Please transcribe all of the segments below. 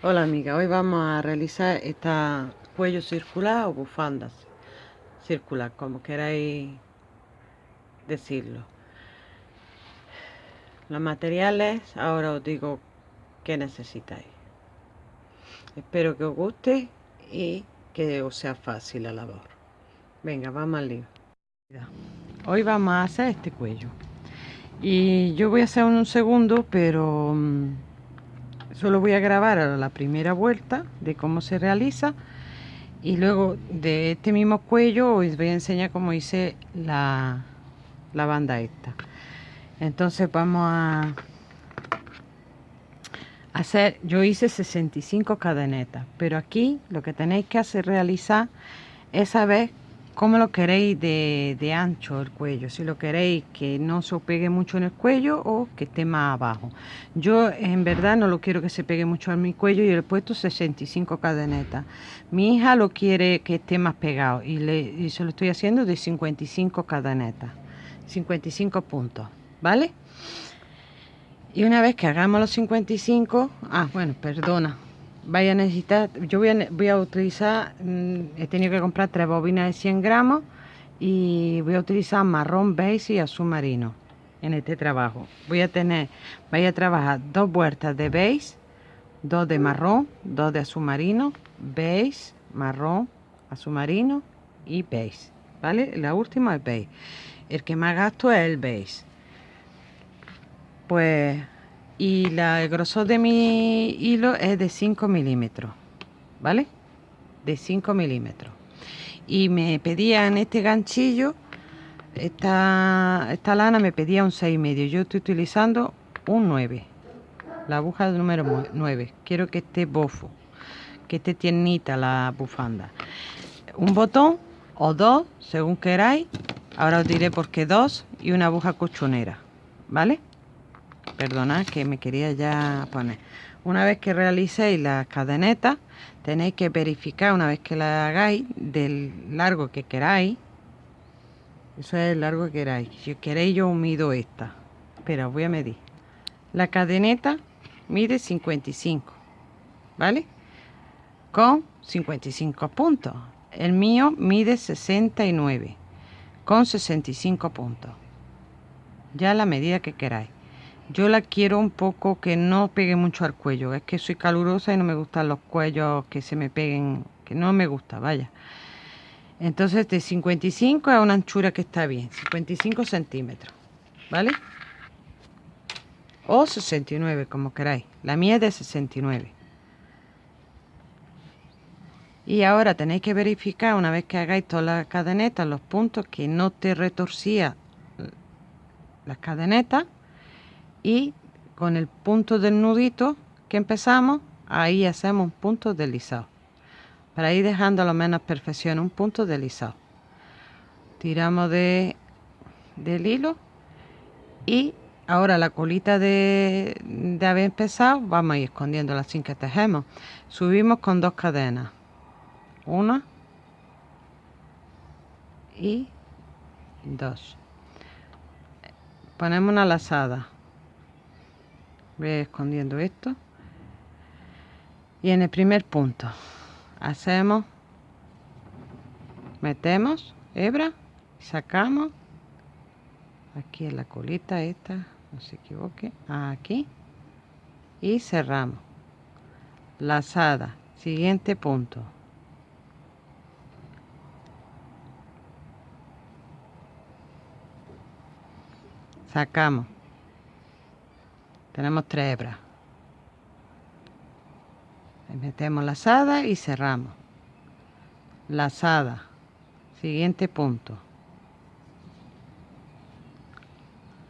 Hola amiga, hoy vamos a realizar esta cuello circular o bufanda circular, como queráis decirlo. Los materiales, ahora os digo que necesitáis. Espero que os guste y que os sea fácil la labor. Venga, vamos al lío. Hoy vamos a hacer este cuello. Y yo voy a hacer un segundo, pero mm, solo voy a grabar la primera vuelta de cómo se realiza y luego de este mismo cuello os voy a enseñar cómo hice la, la banda esta. Entonces vamos a hacer yo hice 65 cadenetas pero aquí lo que tenéis que hacer realizar es saber cómo lo queréis de, ancho el cuello, si lo queréis que no se pegue mucho en el cuello o que esté más abajo. Yo en verdad no lo quiero que se pegue mucho a mi cuello y le he puesto 65 cadenetas. Mi hija lo quiere que esté más pegado y, le, y se lo estoy haciendo de 55 cadenetas, 55 puntos, ¿vale? Y una vez que hagamos los 55, ah bueno, perdona, vaya a necesitar, yo voy a, voy a utilizar, mm, he tenido que comprar tres bobinas de 100 gramos y voy a utilizar marrón beige y azul marino en este trabajo. Voy a tener, voy a trabajar dos vueltas de beige, dos de marrón, dos de azul marino, beige, marrón, azul marino y beige, ¿vale? La última es beige. El que más gasto es el beige. Pues y la, el grosor de mi hilo es de 5 milímetros vale de 5 milímetros. Y me pedían este ganchillo esta, esta lana me pedía un 6 y medio. Yo estoy utilizando un 9 la aguja número 9 quiero que esté bofo que esté tiernita la bufanda. Un botón o dos según queráis. Ahora os diré por qué dos y una aguja cochonera vale perdonad que me quería ya poner. Una vez que realicéis las cadenetas tenéis que verificar una vez que la hagáis del largo que queráis. Eso es el largo que queráis. Si queréis yo mido esta. Pero voy a medir. La cadeneta mide 55 vale con 55 puntos. El mío mide 69 con 65 puntos. Ya la medida que queráis yo la quiero un poco que no pegue mucho al cuello. Es que soy calurosa y no me gustan los cuellos que se me peguen, que no me gusta, vaya. Entonces de 55 a una anchura que está bien, 55 centímetros, ¿vale? O 69, como queráis. La mía es de 69. Y ahora tenéis que verificar, una vez que hagáis todas las cadenetas, los puntos, que no te retorcía las cadenetas y con el punto del nudito que empezamos, ahí hacemos un punto deslizado. Para ir dejando lo menos perfección, un punto deslizado. Tiramos de, del hilo y ahora la colita de, de haber empezado, vamos a ir escondiéndola sin que tejemos. Subimos con dos cadenas. Una y dos. Ponemos una lazada voy escondiendo esto. Y en el primer punto hacemos metemos hebra sacamos aquí en la colita esta no se equivoque aquí y cerramos. Lazada siguiente punto. Sacamos tenemos tres hebras. Metemos lazada y cerramos. Lazada siguiente punto.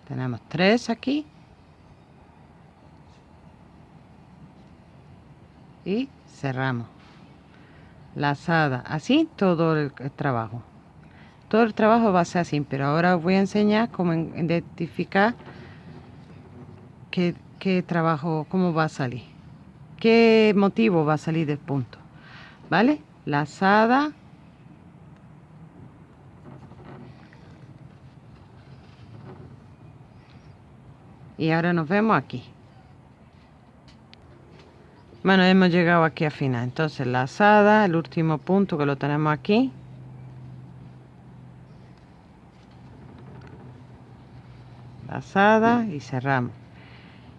Tenemos tres aquí. Y cerramos. Lazada así todo el, trabajo. Todo el trabajo va a ser así pero ahora os voy a enseñar cómo identificar qué, trabajo, cómo va a salir, qué motivo va a salir del punto, ¿vale? Lazada. Y ahora nos vemos aquí. bueno hemos llegado aquí a final entonces lazada el último punto que lo tenemos aquí lazada y cerramos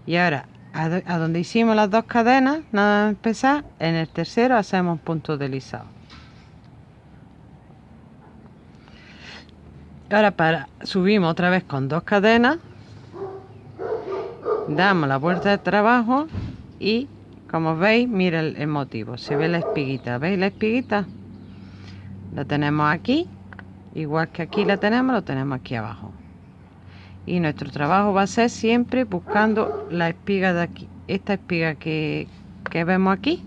y ahora a, donde hicimos las dos cadenas nada más empezar en el tercero hacemos punto deslizado ahora para subimos otra vez con dos cadenas damos la vuelta de trabajo y como veis mira el, motivo se ve la espiguita veis la espiguita la tenemos aquí igual que aquí la tenemos lo tenemos aquí abajo y nuestro trabajo va a ser siempre buscando la espiga de aquí esta espiga que, que vemos aquí.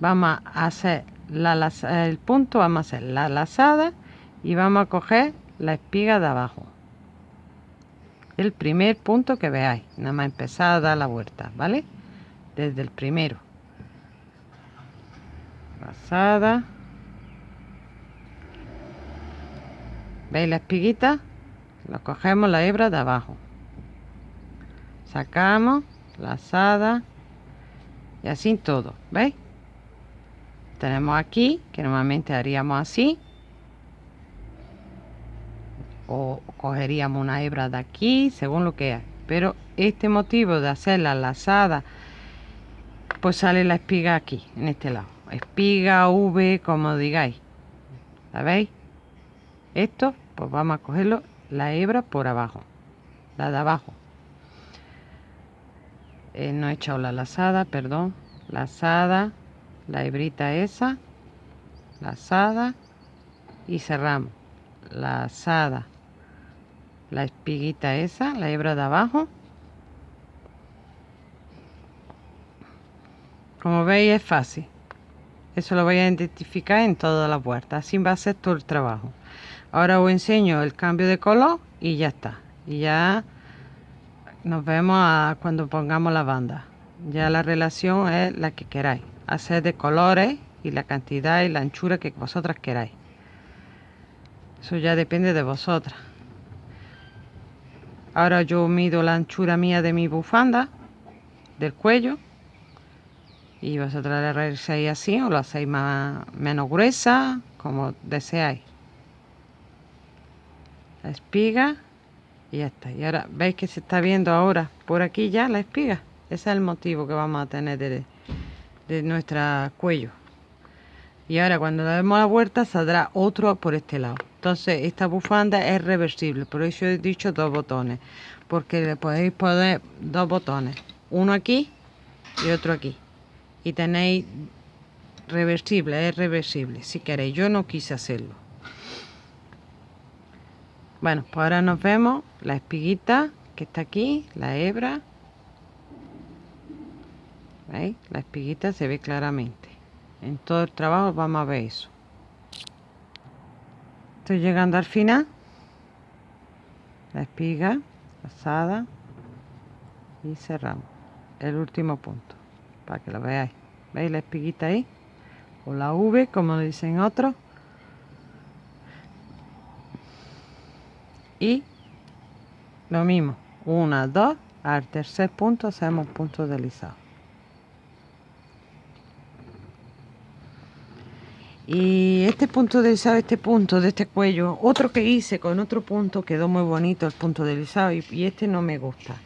Vamos a hacer la, el punto vamos a hacer la lazada y vamos a coger la espiga de abajo. El primer punto que veáis nada más empezar a dar la vuelta vale desde el primero. Pasada veis la espiguita lo cogemos la hebra de abajo. Sacamos lazada y así todo veis tenemos aquí que normalmente haríamos así. O cogeríamos una hebra de aquí según lo que hay. Pero este motivo de hacer la lazada pues sale la espiga aquí en este lado. Espiga v como digáis. ¿sabéis? esto pues vamos a cogerlo la hebra por abajo la de abajo eh, no he echado la lazada perdón lazada la hebrita esa lazada y cerramos lazada la espiguita esa, la hebra de abajo. Como veis es fácil. Eso lo voy a identificar en todas las puertas. Así va a ser todo el trabajo. Ahora os enseño el cambio de color y ya está. Y ya nos vemos cuando pongamos la banda. Ya la relación es la que queráis. Hacer de colores y la cantidad y la anchura que vosotras queráis. Eso ya depende de vosotras. Ahora yo mido la anchura mía de mi bufanda, del cuello. Y vosotros la realizáis así o lo hacéis más, menos gruesa, como deseáis. La espiga y ya está. Y ahora veis que se está viendo ahora por aquí ya la espiga. Ese es el motivo que vamos a tener de, de nuestro cuello. Y ahora cuando demos la vuelta saldrá otro por este lado. Entonces esta bufanda es reversible, por eso he dicho dos botones, porque le podéis poner dos botones, uno aquí y otro aquí. Y tenéis reversible, es reversible, si queréis. Yo no quise hacerlo. Bueno, pues ahora nos vemos la espiguita que está aquí, la hebra. ¿Veis? La espiguita se ve claramente. En todo el trabajo vamos a ver eso. Estoy llegando al final. La espiga pasada y cerramos. El último punto para que lo veáis. ¿Veis la espiguita ahí? O la V, como dicen otros. Y lo mismo. Una, dos. Al tercer punto hacemos punto deslizado. Y este punto deslizado, este punto de este cuello, otro que hice con otro punto, quedó muy bonito el punto deslizado y, y este no me gusta.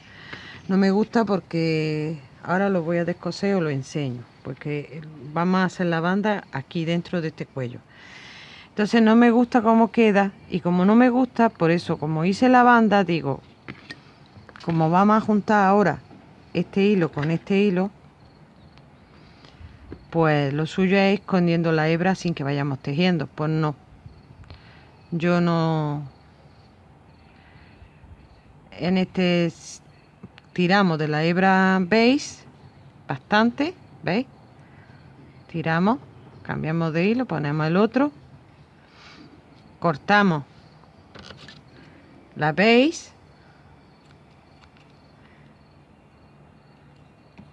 No me gusta porque ahora lo voy a descoser o lo enseño, porque vamos a hacer la banda aquí dentro de este cuello. Entonces no me gusta cómo queda y como no me gusta, por eso como hice la banda, digo, como vamos a juntar ahora este hilo con este hilo, pues lo suyo es escondiendo la hebra sin que vayamos tejiendo. Pues no. Yo no... En este tiramos de la hebra, ¿veis? Bastante, ¿veis? Tiramos, cambiamos de hilo, ponemos el otro. Cortamos la veis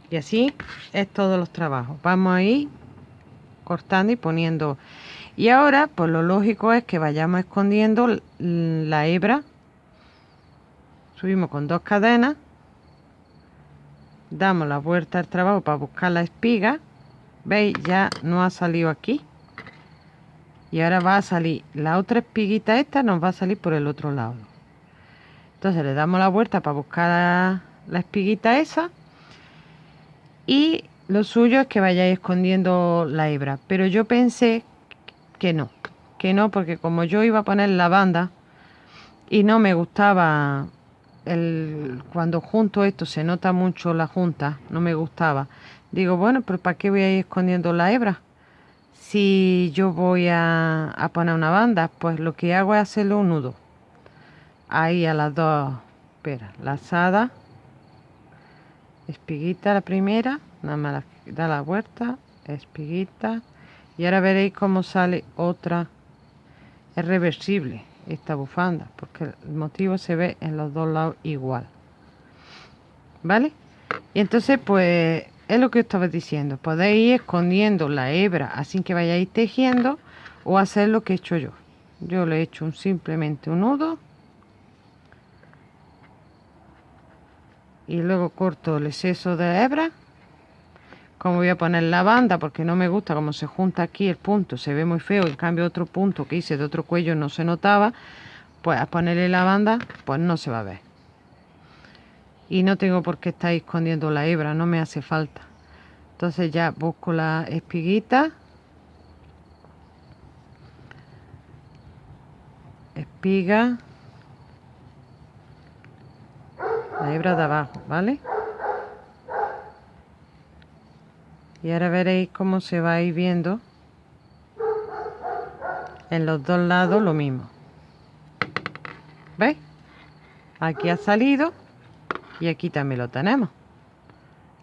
y así es todos los trabajos vamos a ir cortando y poniendo y ahora pues lo lógico es que vayamos escondiendo la hebra subimos con dos cadenas damos la vuelta al trabajo para buscar la espiga. Veis ya no ha salido aquí. Y ahora va a salir la otra espiguita esta nos va a salir por el otro lado. Entonces le damos la vuelta para buscar la, la espiguita esa. Y lo suyo es que vayáis escondiendo la hebra. Pero yo pensé que no que no porque como yo iba a poner la banda y no me gustaba el, cuando junto esto se nota mucho la junta, no me gustaba. Digo, bueno, pero ¿para qué voy a ir escondiendo la hebra? Si yo voy a, poner una banda, pues lo que hago es hacerle un nudo. Ahí a las dos, espera, lazada, espiguita la primera, nada más da la vuelta, espiguita, y ahora veréis cómo sale otra, es reversible esta bufanda porque el motivo se ve en los dos lados igual. Vale y entonces pues es lo que estaba diciendo. Podéis ir escondiendo la hebra así que vayáis tejiendo o hacer lo que he hecho yo. Yo le he hecho un, simplemente un nudo. Y luego corto el exceso de hebra como voy a poner la banda porque no me gusta como se junta aquí el punto se ve muy feo en cambio otro punto que hice de otro cuello no se notaba pues a ponerle la banda pues no se va a ver. Y no tengo por qué estar escondiendo la hebra no me hace falta. Entonces ya busco la espiguita. Espiga. La hebra de abajo vale y ahora veréis cómo se va a ir viendo en los dos lados lo mismo. ¿veis? aquí ha salido y aquí también lo tenemos.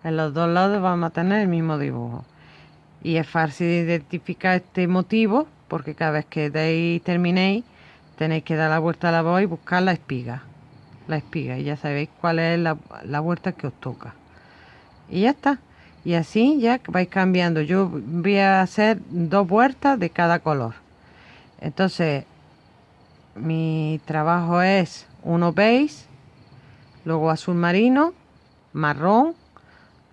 En los dos lados vamos a tener el mismo dibujo. Y es fácil de identificar este motivo porque cada vez que deis, terminéis tenéis que dar la vuelta a la voz y buscar la espiga. La espiga y ya sabéis cuál es la, la vuelta que os toca. Y ya está y así ya vais cambiando. Yo voy a hacer dos vueltas de cada color. Entonces mi trabajo es uno beige luego azul marino marrón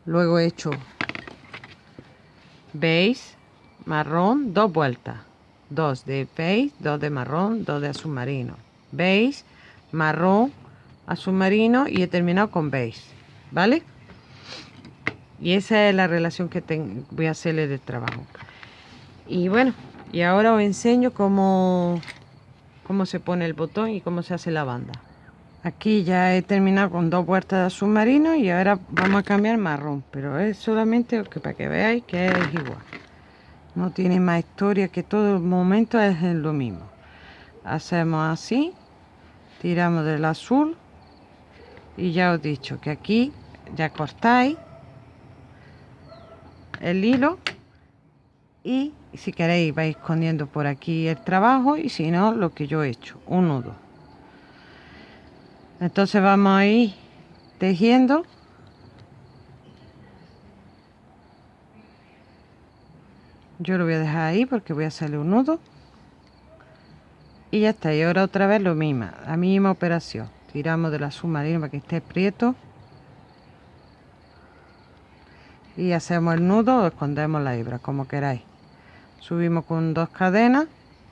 luego he hecho beige marrón dos vueltas. Dos de beige dos de marrón dos de azul marino. Beige marrón azul marino y he terminado con beige vale y esa es la relación que voy a hacerle de trabajo. Y bueno y ahora os enseño cómo cómo se pone el botón y cómo se hace la banda. Aquí ya he terminado con dos puertas de submarino y ahora vamos a cambiar marrón pero es solamente para que veáis que es igual. No tiene más historia que todo el momento es lo mismo. Hacemos así tiramos del azul y ya os he dicho que aquí ya cortáis el hilo. Y si queréis vais escondiendo por aquí el trabajo y si no lo que yo he hecho. Un nudo entonces vamos a ir tejiendo. Yo lo voy a dejar ahí porque voy a hacerle un nudo. Y ya está y ahora otra vez lo mismo la misma operación. Tiramos de la submarina para que esté prieto y hacemos el nudo o escondemos la hebra como queráis. Subimos con dos cadenas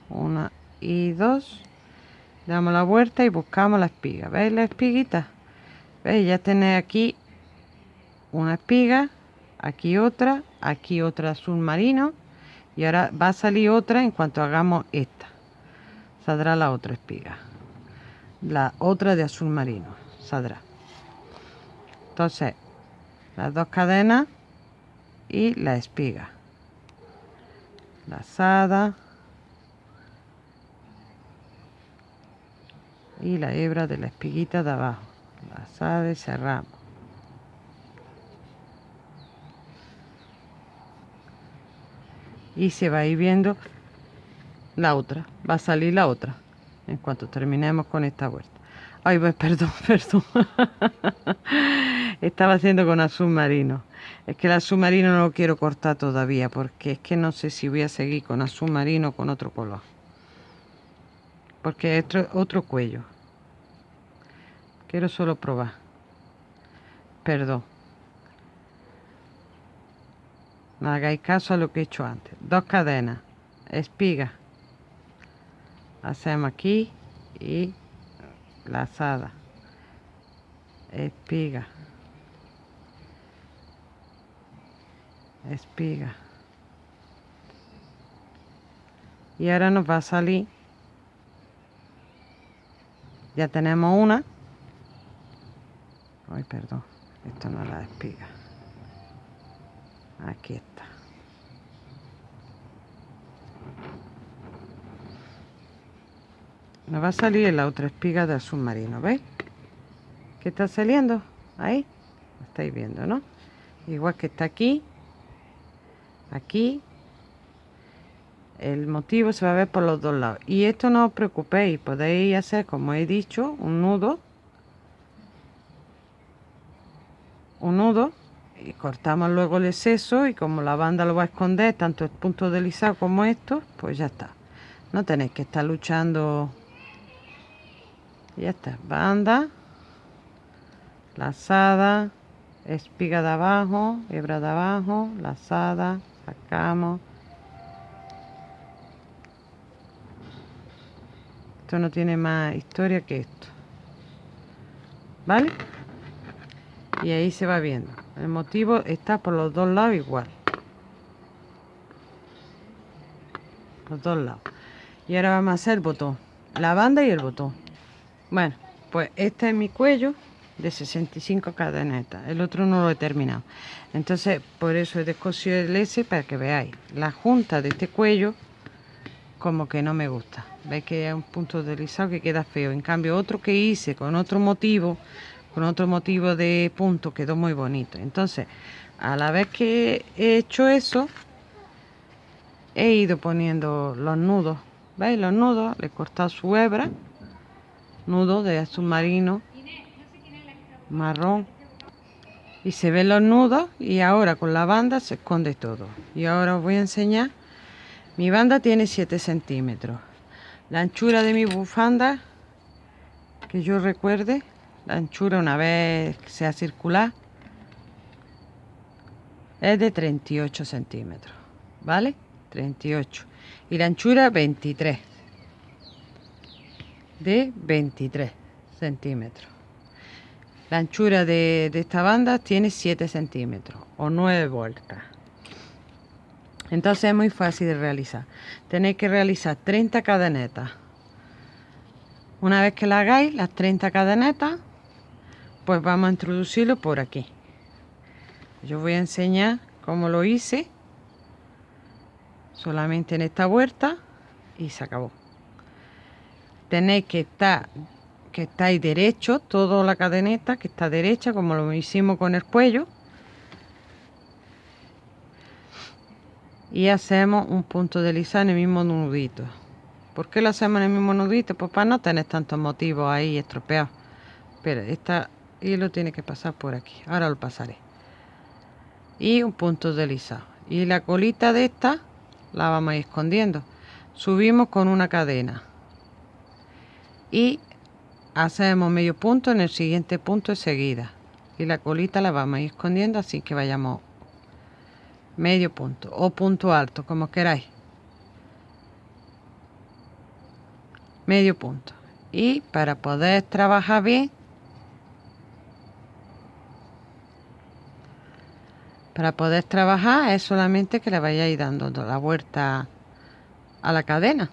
una y dos damos la vuelta y buscamos la espiga. Veis la espiguita veis ya tenéis aquí una espiga aquí otra aquí otra submarino y ahora va a salir otra en cuanto hagamos esta. Saldrá la otra espiga. La otra de azul marino saldrá. Entonces las dos cadenas y la espiga. Lazada y la hebra de la espiguita de abajo. Lazada y cerramos. Y se va a ir viendo la otra. Va a salir la otra en cuanto terminemos con esta vuelta. Ay pues perdón perdón. Estaba haciendo con azul marino es que el azul marino no lo quiero cortar todavía porque es que no sé si voy a seguir con azul marino o con otro color. Porque es otro, cuello. Quiero solo probar. Perdón. no hagáis caso a lo que he hecho antes dos cadenas espiga hacemos aquí y lazada espiga espiga. Y ahora nos va a salir. Ya tenemos una. Ay perdón. Esto no es la espiga. Aquí está. Nos va a salir la otra espiga del submarino ¿veis? que está saliendo ahí. Estáis viendo ¿no? igual que está aquí aquí el motivo se va a ver por los dos lados. Y esto no os preocupéis podéis hacer como he dicho un nudo. Un nudo y cortamos luego el exceso y como la banda lo va a esconder tanto el punto deslizado como esto pues ya está. No tenéis que estar luchando. Ya está. Banda lazada espiga de abajo hebra de abajo lazada sacamos esto no tiene más historia que esto. Vale y ahí se va viendo. El motivo está por los dos lados igual. Los dos lados. Y ahora vamos a hacer el botón. La banda y el botón. Bueno pues este es mi cuello de 65 cadenetas el otro no lo he terminado. Entonces por eso he descosido el S para que veáis. La junta de este cuello como que no me gusta. Veis que hay un punto deslizado que queda feo. En cambio otro que hice con otro motivo con otro motivo de punto quedó muy bonito. Entonces a la vez que he hecho eso he ido poniendo los nudos. Veis los nudos le he cortado su hebra nudo de submarino marrón. Y se ven los nudos y ahora con la banda se esconde todo. Y ahora os voy a enseñar. Mi banda tiene 7 centímetros. La anchura de mi bufanda que yo recuerde la anchura una vez que sea circular es de 38 centímetros vale 38 y la anchura 23 de 23 centímetros la anchura de, esta banda tiene 7 centímetros o 9 vueltas. Entonces es muy fácil de realizar. Tenéis que realizar 30 cadenetas. Una vez que la hagáis, las 30 cadenetas, pues vamos a introducirlo por aquí. Yo voy a enseñar cómo lo hice. Solamente en esta vuelta y se acabó. Tenéis que estar que estáis derecho, toda la cadeneta que está derecha, como lo hicimos con el cuello. Y hacemos un punto de lisa en el mismo nudito. ¿Por qué lo hacemos en el mismo nudito? Pues para no tener tantos motivos ahí estropeados. Pero esta hilo tiene que pasar por aquí. Ahora lo pasaré. Y un punto deslizado. Y la colita de esta la vamos a ir escondiendo. Subimos con una cadena. Y hacemos medio punto en el siguiente punto enseguida y la colita la vamos a ir escondiendo así que vayamos medio punto o punto alto como queráis. Medio punto. Y para poder trabajar bien para poder trabajar es solamente que le vayáis dando la vuelta a la cadena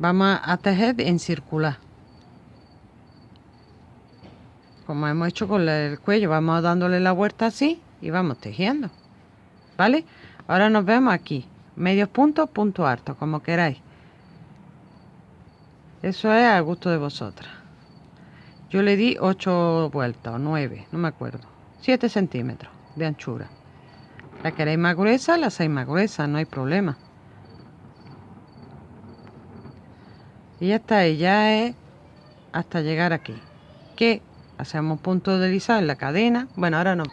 vamos a tejer en circular. Como hemos hecho con el cuello vamos dándole la vuelta así y vamos tejiendo. Vale ahora nos vemos aquí. Medios puntos punto alto como queráis. Eso es a gusto de vosotras. Yo le di 8 vueltas o 9 no me acuerdo. 7 centímetros de anchura. La queréis más gruesa la hacéis más gruesa no hay problema y ya está ya es hasta llegar aquí. Que hacemos punto deslizado en la cadena. Bueno ahora no.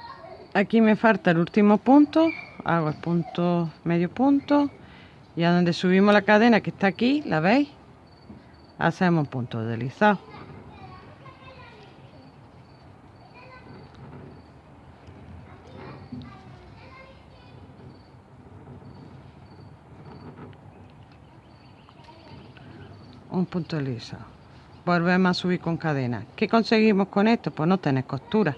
Aquí me falta el último punto. Hago el punto medio punto. Y a donde subimos la cadena que está aquí la veis hacemos punto deslizado punto deslizado volvemos a subir con cadena. ¿qué conseguimos con esto? pues no tener costura.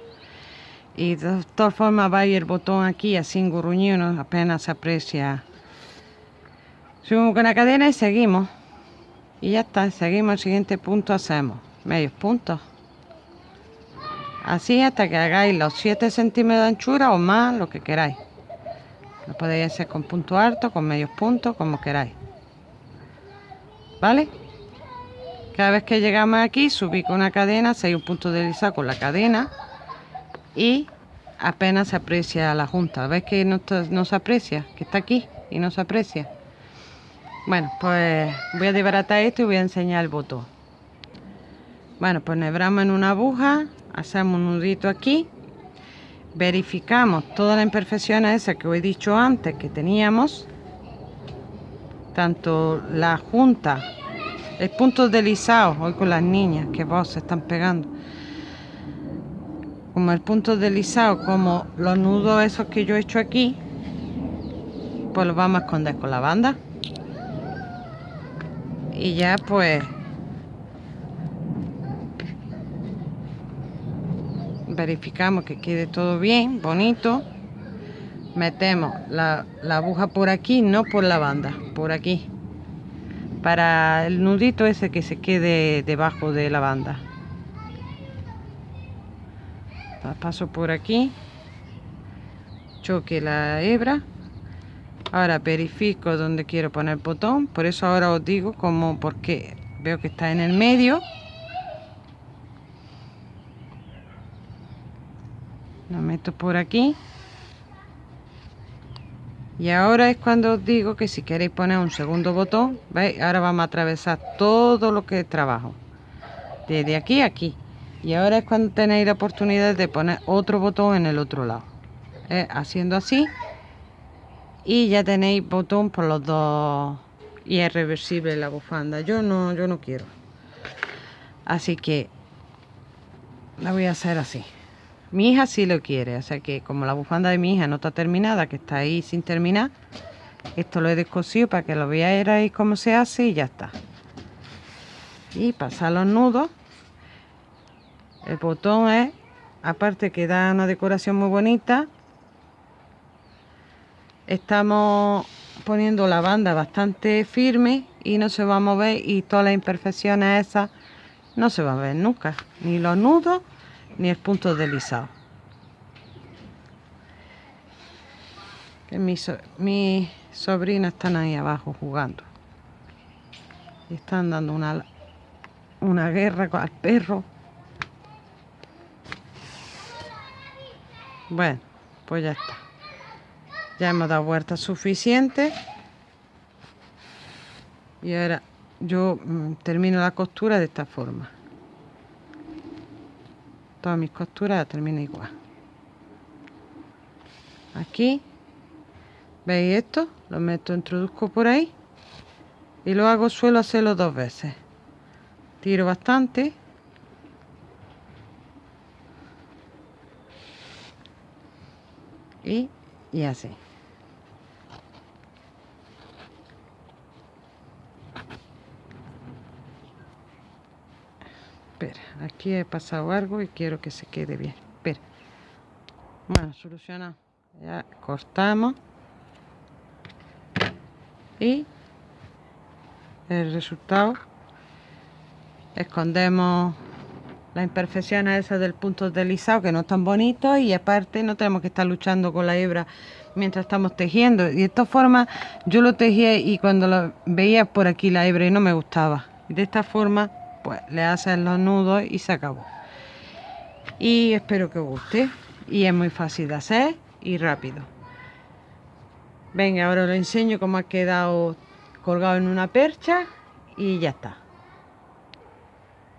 Y de todas formas va a ir el botón aquí así engurruñido apenas se aprecia. Subimos con la cadena y seguimos. Y ya está seguimos el siguiente punto hacemos medios puntos. Así hasta que hagáis los 7 centímetros de anchura o más lo que queráis. Lo podéis hacer con punto alto con medios puntos como queráis. ¿vale? Cada vez que llegamos aquí subí con una cadena hacéis un punto deslizado con la cadena y apenas se aprecia la junta. ¿ves que no, no se aprecia? que está aquí y no se aprecia. Bueno pues voy a desbaratar esto y voy a enseñar el botón. Bueno pues nebramos en una aguja hacemos un nudito aquí verificamos todas las imperfecciones esas que os he dicho antes que teníamos tanto la junta el punto deslizado hoy con las niñas que vos se están pegando. Como el punto deslizado como los nudos esos que yo he hecho aquí pues los vamos a esconder con la banda. Y ya pues verificamos que quede todo bien bonito. Metemos la, aguja por aquí, no por la banda, por aquí. Para el nudito ese que se quede debajo de la banda. paso por aquí. Choque la hebra. Ahora verifico donde quiero poner el botón. Por eso ahora os digo como porque veo que está en el medio. Lo meto por aquí. Y ahora es cuando os digo que si queréis poner un segundo botón, ¿veis? Ahora vamos a atravesar todo lo que trabajo. Desde aquí a aquí. Y ahora es cuando tenéis la oportunidad de poner otro botón en el otro lado. ¿Eh? Haciendo así. Y ya tenéis botón por los dos. Y es reversible la bufanda. Yo no, yo no quiero. Así que la voy a hacer así. Mi hija sí lo quiere, o sea que como la bufanda de mi hija no está terminada, que está ahí sin terminar, esto lo he descosido para que lo veáis cómo se hace y ya está. Y pasar los nudos. El botón es, aparte que da una decoración muy bonita, estamos poniendo la banda bastante firme y no se va a mover y todas las imperfecciones esas no se van a ver nunca, ni los nudos ni el punto deslizado. Mis mi sobrinas están ahí abajo jugando. Y están dando una, una guerra el perro. Bueno, pues ya está. Ya hemos dado vueltas suficientes. Y ahora yo mm, termino la costura de esta forma todas mis costuras termina igual. Aquí veis esto lo meto introduzco por ahí y lo hago suelo hacerlo dos veces. Tiro bastante. Y, y así espera aquí he pasado algo y quiero que se quede bien. Espera. Bueno solucionado ya cortamos. Y el resultado escondemos las imperfecciones esas del punto deslizado que no están bonitos y aparte no tenemos que estar luchando con la hebra mientras estamos tejiendo. Y de esta forma yo lo tejía y cuando lo veía por aquí la hebra y no me gustaba. De esta forma pues le hacen los nudos y se acabó. Y espero que os guste. Y es muy fácil de hacer y rápido. Venga ahora os enseño cómo ha quedado colgado en una percha y ya está.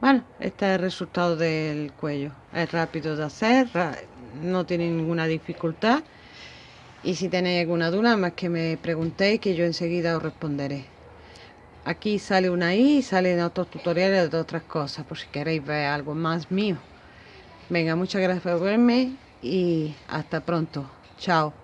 Bueno este es el resultado del cuello. Es rápido de hacer no tiene ninguna dificultad. Y si tenéis alguna duda más que me preguntéis que yo enseguida os responderé Aquí sale una y salen otros tutoriales de otras cosas, por si queréis ver algo más mío. Venga, muchas gracias por verme y hasta pronto. Chao.